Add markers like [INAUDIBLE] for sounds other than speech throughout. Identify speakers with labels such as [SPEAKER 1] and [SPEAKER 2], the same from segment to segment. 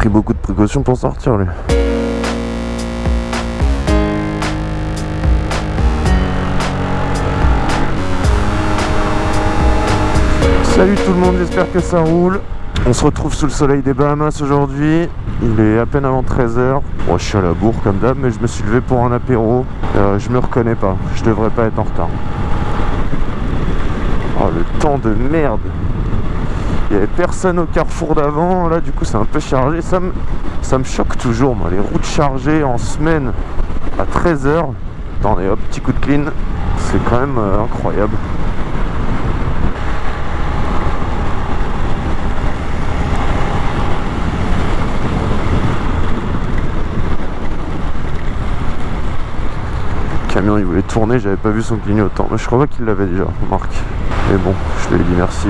[SPEAKER 1] pris beaucoup de précautions pour sortir lui. Salut tout le monde, j'espère que ça roule. On se retrouve sous le soleil des Bahamas aujourd'hui. Il est à peine avant 13h. Bon, je suis à la bourre comme d'hab, mais je me suis levé pour un apéro. Euh, je me reconnais pas, je devrais pas être en retard. Oh, le temps de merde Il y avait personne au carrefour d'avant, là du coup c'est un peu chargé. Ça me, ça me choque toujours, moi, les routes chargées en semaine à 13h. Attendez, hop, petit coup de clean. C'est quand même euh, incroyable. camion il voulait tourner, j'avais pas vu son clignotant. Mais je crois qu'il l'avait déjà, Marc. Mais bon, je lui ai dit merci.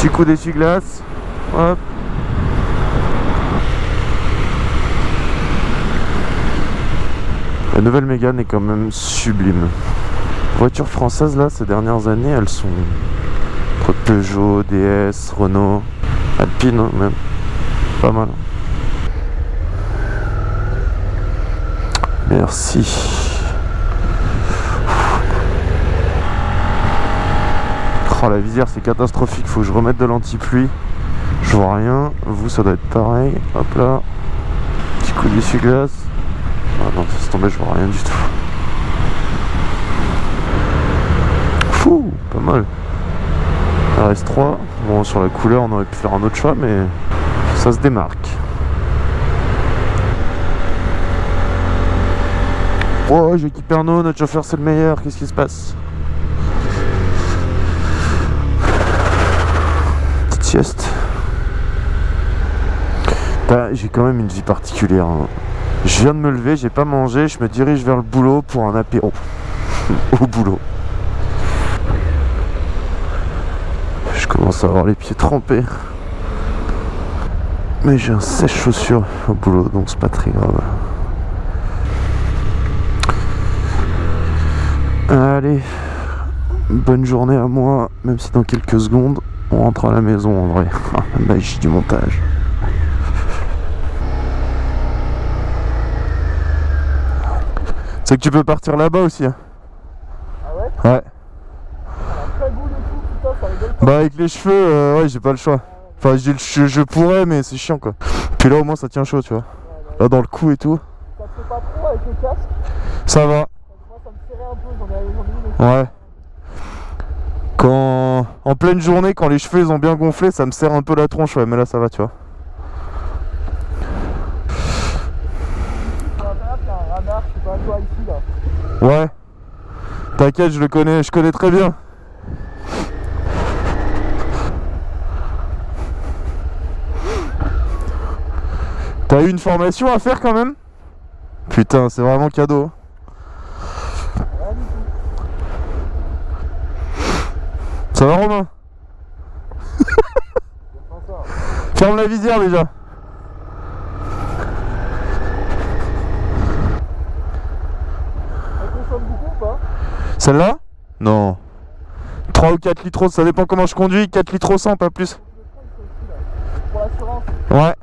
[SPEAKER 1] Petit coup d'essuie-glace. Hop. La nouvelle Mégane est quand même sublime. Voitures françaises là, ces dernières années, elles sont Peugeot, DS, Renault, Alpine hein, même. Pas mal. Merci. La visière c'est catastrophique, faut que je remette de l'anti-pluie. Je vois rien, vous ça doit être pareil. Hop là. Petit coup d'essuie-glace. Ah non, ça se tomber, je vois rien du tout. Fou, pas mal. RS3. Bon, sur la couleur, on aurait pu faire un autre choix, mais ça se démarque. Oh, j'ai équipé notre chauffeur c'est le meilleur, qu'est-ce qui se passe? Bah, j'ai quand même une vie particulière. Hein. Je viens de me lever, j'ai pas mangé, je me dirige vers le boulot pour un apéro. [LAUGHS] Au boulot. Je commence à avoir les pieds trempés. Mais j'ai un sèche-chaussures au boulot, donc c'est pas très grave. Allez, bonne journée à moi, même si dans quelques secondes, on rentre à la maison en vrai. [LAUGHS] la magie du montage. C'est que tu peux partir là-bas aussi. Hein.
[SPEAKER 2] Ah ouais?
[SPEAKER 1] Ouais. Bah avec les cheveux, euh, ouais j'ai pas le choix. Enfin je, je, je pourrais mais c'est chiant quoi. Puis là au moins ça tient chaud tu vois. Là dans le cou et tout.
[SPEAKER 2] Ça te fait pas trop avec le casque?
[SPEAKER 1] Ça va. Ouais. Quand en pleine journée, quand les cheveux ils ont bien gonflé, ça me serre un peu la tronche, ouais, mais là ça va, tu vois. Ouais. T'inquiète, je le connais, je connais très bien. T'as eu une formation à faire quand même? Putain, c'est vraiment cadeau. Ça va Romain. Ferme la visière déjà.
[SPEAKER 2] Elle consomme beaucoup ou pas?
[SPEAKER 1] Celle-là? Non. 3 ou 4 litres, ça dépend comment je conduis, 4 litres au 100, pas plus.
[SPEAKER 2] Pour l'assurance.
[SPEAKER 1] Ouais.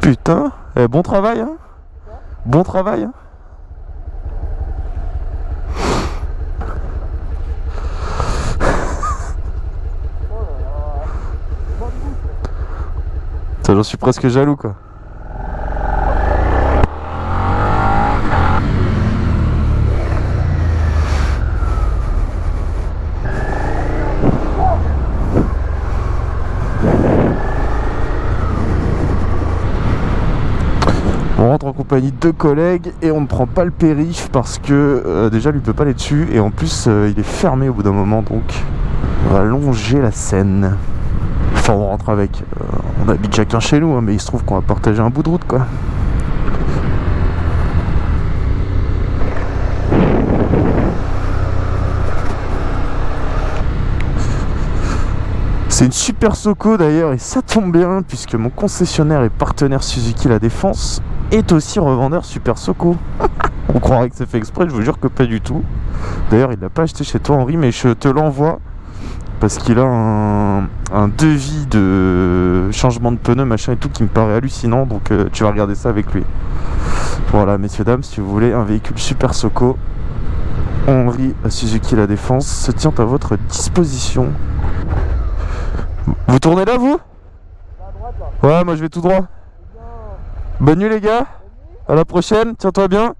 [SPEAKER 1] Putain, eh, bon travail hein. Bon travail hein J'en suis presque jaloux quoi. On rentre en compagnie de collègues et on ne prend pas le périph parce que euh, déjà lui peut pas aller dessus et en plus euh, il est fermé au bout d'un moment donc on va longer la Seine. Enfin on rentre avec, euh, on habite chacun chez nous hein, mais il se trouve qu'on va partager un bout de route quoi. C'est une super Soco d'ailleurs et ça tombe bien puisque mon concessionnaire et partenaire Suzuki La Défense est aussi revendeur Super Soco. [LAUGHS] On croirait que c'est fait exprès, je vous jure que pas du tout. D'ailleurs, il l'a pas acheté chez toi, Henri, mais je te l'envoie parce qu'il a un, devis de changement de pneus, machin et tout, qui me paraît hallucinant. Donc, euh, tu vas regarder ça avec lui. Voilà, messieurs, dames, si vous voulez un véhicule super Soco, Henri Suzuki La Défense se tient à votre disposition. Vous tournez là, vous?
[SPEAKER 2] À.
[SPEAKER 1] Ouais, moi je vais tout droit.
[SPEAKER 2] Bien.
[SPEAKER 1] Bonne nuit, les gars. À la prochaine. Bien.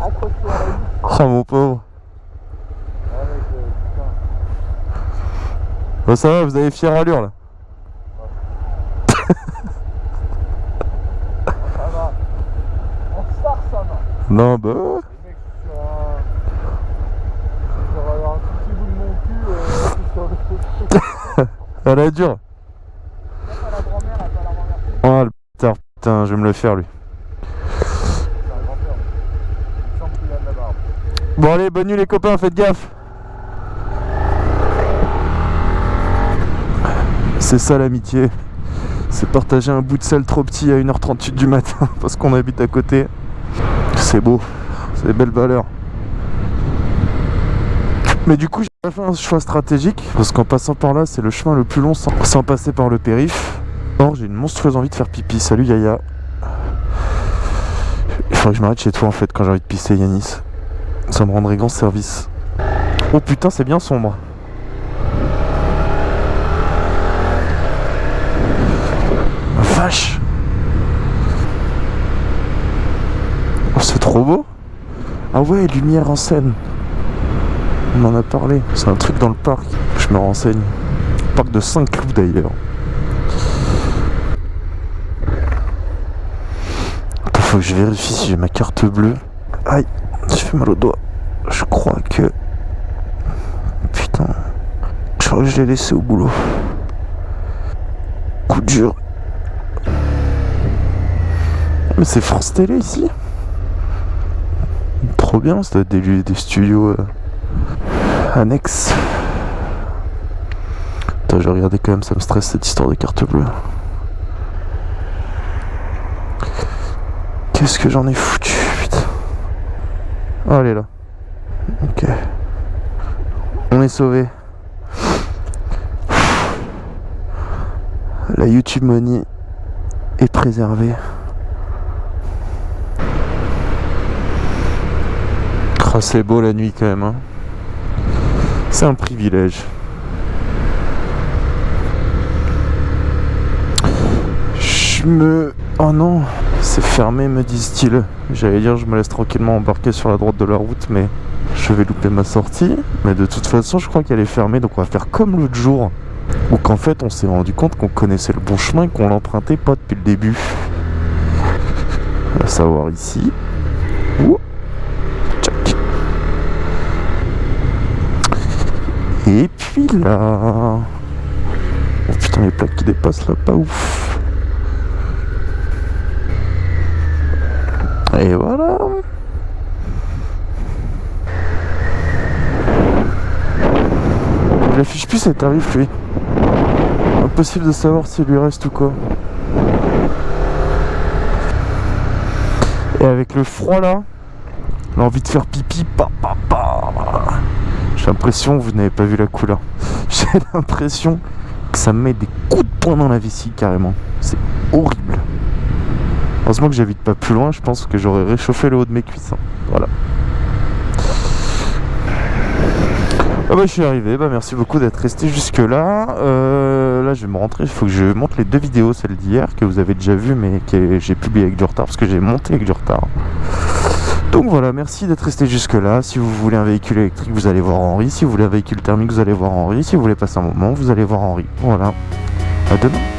[SPEAKER 2] À la ligne.
[SPEAKER 1] Oh, mon pauvre.
[SPEAKER 2] Ouais, mec, euh, putain.
[SPEAKER 1] Bon, ça va, vous avez fière allure, là.
[SPEAKER 2] Ça va. En star, ça va.
[SPEAKER 1] Non, bah ouais.
[SPEAKER 2] Les mecs, sur un. Sur un, petit bout de mon cul, euh, sur le.
[SPEAKER 1] Elle est dure.
[SPEAKER 2] À la grand-mère, va la renverser.
[SPEAKER 1] Oh, le bâtard. Putain, je vais me le faire, lui.
[SPEAKER 2] Semble qu'il a de la barbe.
[SPEAKER 1] Bon, allez, bonne nuit, les copains. Faites gaffe. C'est ça l'amitié. C'est partager un bout de sel trop petit à 1h38 du matin [LAUGHS] parce qu'on habite à côté. C'est beau. C'est des belles valeurs. Mais du coup, j'ai pas fait un choix stratégique parce qu'en passant par là, c'est le chemin le plus long sans, sans passer par le périph. Or, j'ai une monstrueuse envie de faire pipi. Salut Yaya. Il faudrait que je m'arrête chez toi en fait quand j'ai envie de pisser, Yanis. Ça me rendrait grand service. Oh putain, c'est bien sombre. Vache Oh, c'est trop beau Ah ouais, lumière en scène. On en a parlé. C'est un truc dans le parc. Je me renseigne. Parc de Saint-Cloud d'ailleurs. Faut que je vérifie si j'ai ma carte bleue. Aïe, j'ai fait mal au doigt. Je crois que... Putain. Je crois que je l'ai laissé au boulot. Coup dur. Mais c'est France Télé ici Trop bien, ça doit être des, studios euh, annexes. Attends, je regarder quand même, ça me stresse cette histoire de carte bleue. Qu'est-ce que j'en ai foutu, putain. Oh, elle est là. Ok. On est sauvé. La YouTube Money est préservée. Ah, c'est beau la nuit quand même. hein. C'est un privilège. Je me... Oh non, c'est fermé me disent-ils. J'allais dire je me laisse tranquillement embarquer sur la droite de la route mais je vais louper ma sortie. Mais de toute façon je crois qu'elle est fermée donc on va faire comme l'autre jour. Ou qu'en fait on s'est rendu compte qu'on connaissait le bon chemin et qu'on l'empruntait pas depuis le début. À savoir ici. Ouh. Et puis là. Oh putain, les plaques qui dépassent là, pas ouf. Et voilà. Il affiche plus ses tarifs lui. Impossible de savoir s'il lui reste ou quoi. Et avec le froid là, l'envie de faire pipi, pa, pa, pa. J'ai l'impression, vous n'avez pas vu la couleur, [LAUGHS] j'ai l'impression que ça me met des coups de poing dans la vessie carrément. C'est horrible. Heureusement que j'habite pas plus loin, je pense que j'aurais réchauffé le haut de mes cuisses. hein. Voilà. Ah bah je suis arrivé, bah merci beaucoup d'être resté jusque là. là je vais me rentrer, il faut que je monte les deux vidéos, celle d'hier que vous avez déjà vu mais que j'ai publié avec du retard parce que j'ai monté avec du retard. Donc voilà, merci d'être resté jusque là. Si vous voulez un véhicule électrique, vous allez voir Henri. Si vous voulez un véhicule thermique, vous allez voir Henri. Si vous voulez passer un moment, vous allez voir Henri. Voilà. À demain.